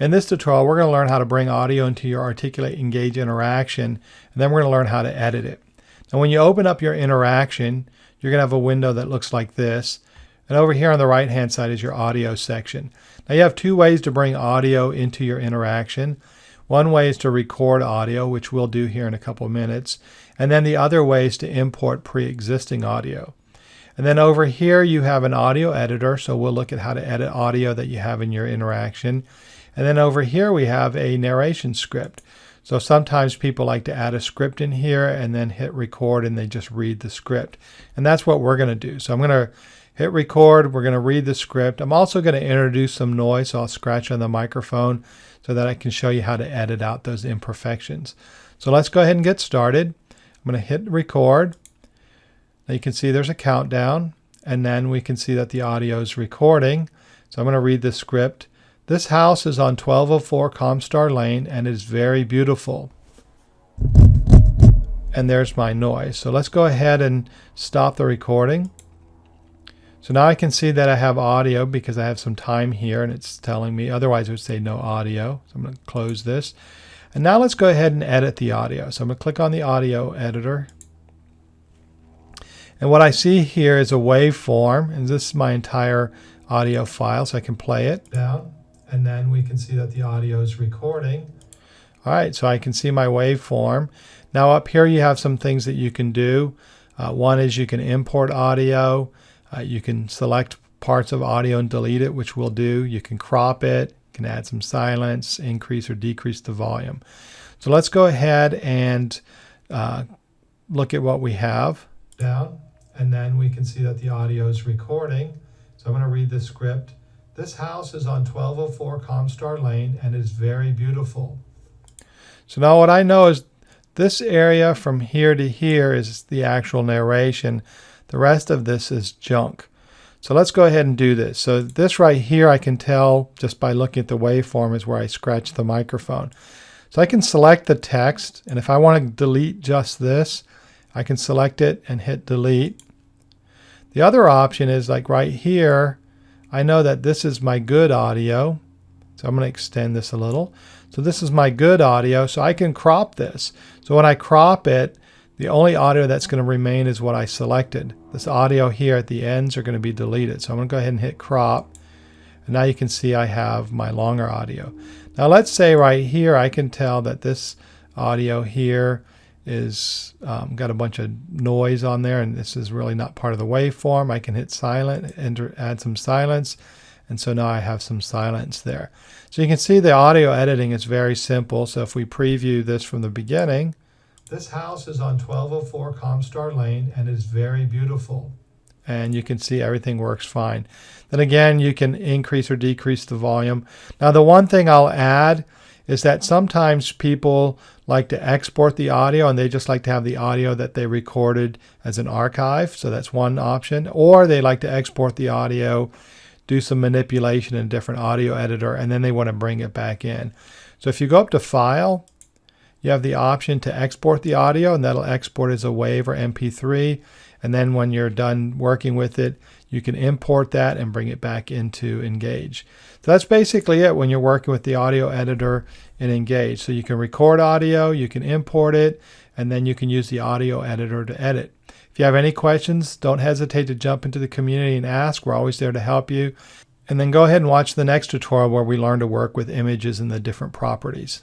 In this tutorial, we're going to learn how to bring audio into your Articulate Engage interaction, and then we're going to learn how to edit it. Now, when you open up your interaction, you're going to have a window that looks like this. And over here on the right hand side is your audio section. Now you have two ways to bring audio into your interaction. One way is to record audio, which we'll do here in a couple of minutes. And then the other way is to import pre-existing audio. And then over here you have an audio editor, so we'll look at how to edit audio that you have in your interaction. And then over here we have a narration script. So sometimes people like to add a script in here and then hit record and they just read the script. And that's what we're going to do. So I'm going to hit record. We're going to read the script. I'm also going to introduce some noise. So I'll scratch on the microphone so that I can show you how to edit out those imperfections. So let's go ahead and get started. I'm going to hit record. Now you can see there's a countdown and then we can see that the audio is recording. So I'm going to read the script. This house is on 1204 Comstar Lane and is very beautiful. And there's my noise. So let's go ahead and stop the recording. So now I can see that I have audio because I have some time here and it's telling me, otherwise it would say no audio. So I'm going to close this. And now let's go ahead and edit the audio. So I'm going to click on the audio editor. And what I see here is a waveform, and this is my entire audio file, so I can play it and then we can see that the audio is recording. All right, so I can see my waveform. Now up here you have some things that you can do. Uh, one is you can import audio. Uh, you can select parts of audio and delete it, which we'll do. You can crop it, you can add some silence, increase or decrease the volume. So let's go ahead and uh, look at what we have. Down, and then we can see that the audio is recording. So I'm going to read the script. This house is on 1204 Comstar Lane and is very beautiful. So now what I know is this area from here to here is the actual narration. The rest of this is junk. So let's go ahead and do this. So this right here I can tell just by looking at the waveform is where I scratch the microphone. So I can select the text and if I want to delete just this, I can select it and hit delete. The other option is like right here, I know that this is my good audio. So I'm going to extend this a little. So this is my good audio, so I can crop this. So when I crop it, the only audio that's going to remain is what I selected. This audio here at the ends are going to be deleted. So I'm going to go ahead and hit crop. And now you can see I have my longer audio. Now let's say right here I can tell that this audio here is um, got a bunch of noise on there and this is really not part of the waveform. I can hit silent and add some silence and so now I have some silence there. So you can see the audio editing is very simple. So if we preview this from the beginning, this house is on 1204 Comstar Lane and is very beautiful. And you can see everything works fine. Then again, you can increase or decrease the volume. Now the one thing I'll add is that sometimes people like to export the audio and they just like to have the audio that they recorded as an archive. So that's one option. Or they like to export the audio, do some manipulation in a different audio editor, and then they want to bring it back in. So if you go up to File, you have the option to export the audio and that'll export as a WAV or MP3. And then when you're done working with it, you can import that and bring it back into Engage. So that's basically it when you're working with the audio editor in Engage. So you can record audio, you can import it, and then you can use the audio editor to edit. If you have any questions, don't hesitate to jump into the community and ask. We're always there to help you. And then go ahead and watch the next tutorial where we learn to work with images and the different properties.